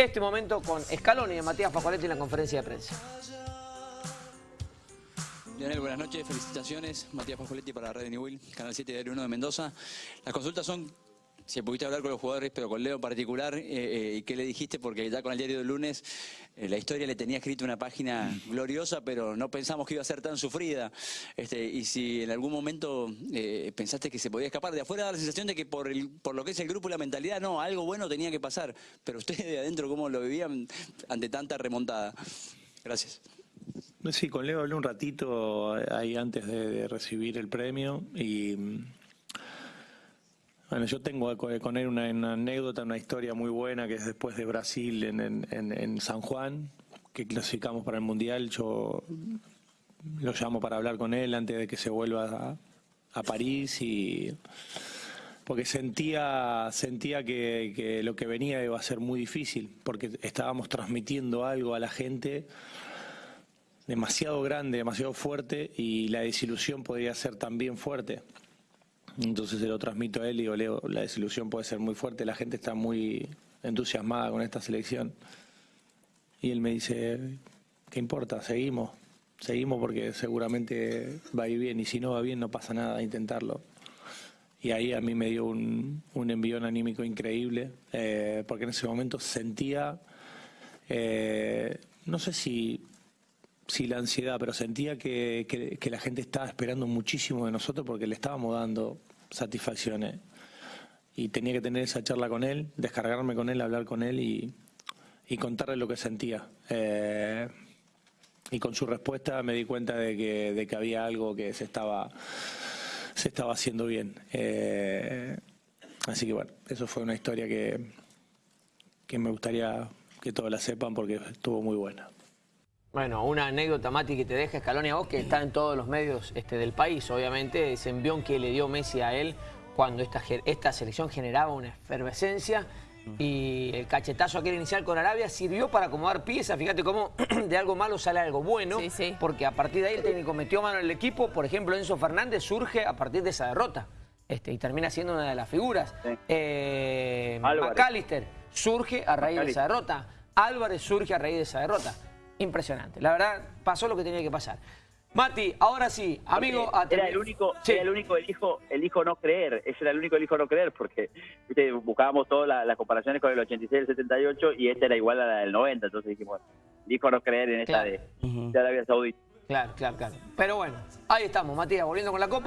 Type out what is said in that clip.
este momento con Scaloni y Matías Pajoletti en la conferencia de prensa. Lionel, buenas noches, felicitaciones. Matías Pajoletti para Red Newell, Canal 7 de 1 de Mendoza. Las consultas son si pudiste hablar con los jugadores, pero con Leo en particular, eh, eh, ¿y qué le dijiste? Porque ya con el diario del lunes eh, la historia le tenía escrito una página gloriosa, pero no pensamos que iba a ser tan sufrida. Este, y si en algún momento pensaste que se podía escapar, de afuera da la sensación de que por, el, por lo que es el grupo y la mentalidad, no, algo bueno tenía que pasar. Pero ustedes de adentro, ¿cómo lo vivían ante tanta remontada? Gracias. Sí, con Leo hablé un ratito ahí antes de recibir el premio y bueno, yo tengo con él una, anécdota, una historia muy buena que es después de Brasil en, San Juan, que clasificamos para el Mundial. Yo lo llamo para hablar con él antes de que se vuelva a, París y porque sentía sentía que, que, lo que venía iba a ser muy difícil porque estábamos transmitiendo algo a la gente demasiado grande, demasiado fuerte y la desilusión podría ser también fuerte. Entonces se lo transmito a él y digo, Leo, la desilusión puede ser muy fuerte, la gente está muy entusiasmada con esta selección. Y él me dice, ¿qué importa? Seguimos, seguimos porque seguramente va a ir bien y si no va bien no pasa nada, intentarlo. Y ahí a mí me dio un, un envión anímico increíble, eh, porque en ese momento sentía, eh, no sé si Sí, la ansiedad, pero sentía que, que, la gente estaba esperando muchísimo de nosotros porque le estábamos dando satisfacciones. Y tenía que tener esa charla con él, descargarme con él, hablar con él y, y contarle lo que sentía. Eh, y con su respuesta me di cuenta de que, de que había algo que se estaba, se estaba haciendo bien. Eh, así que bueno, eso fue una historia que, que me gustaría que todos la sepan porque estuvo muy buena. Bueno, una anécdota, Mati, que te deja Scaloni a vos, que está en todos los medios este, del país, obviamente, ese envión que le dio Messi a él cuando esta, esta selección generaba una efervescencia y el cachetazo aquel inicial con Arabia sirvió para acomodar piezas. Fíjate cómo de algo malo sale algo bueno, porque a partir de ahí el técnico metió mano en el equipo. Por ejemplo, Enzo Fernández surge a partir de esa derrota este, y termina siendo una de las figuras. Eh, McAllister surge a raíz de esa derrota. Álvarez surge a raíz de esa derrota impresionante. La verdad, pasó lo que tenía que pasar. Mati, ahora sí, amigo... Era el único, era el único elijo, elijo no creer, ese era el único elijo no creer, porque buscábamos todas las comparaciones con el 86 y el 78 y este era igual a la del 90, entonces dijimos, elijo no creer en esta de, de Arabia Saudita. Claro, claro, claro. Pero bueno, ahí estamos, Matías, volviendo con la copa.